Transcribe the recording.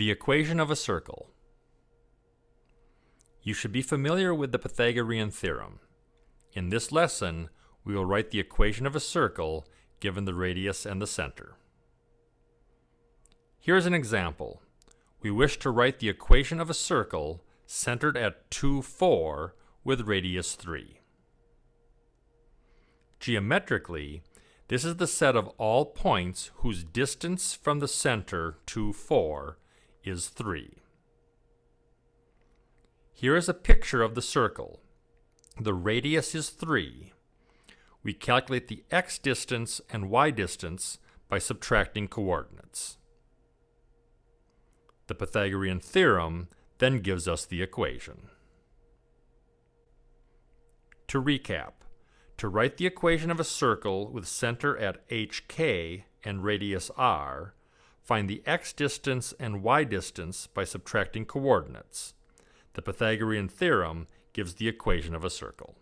The equation of a circle. You should be familiar with the Pythagorean theorem. In this lesson, we will write the equation of a circle given the radius and the center. Here is an example. We wish to write the equation of a circle centered at 2, 4 with radius 3. Geometrically, this is the set of all points whose distance from the center to 4 is 3. Here is a picture of the circle. The radius is 3. We calculate the x distance and y distance by subtracting coordinates. The Pythagorean theorem then gives us the equation. To recap, to write the equation of a circle with center at hk and radius r, find the x distance and y distance by subtracting coordinates. The Pythagorean theorem gives the equation of a circle.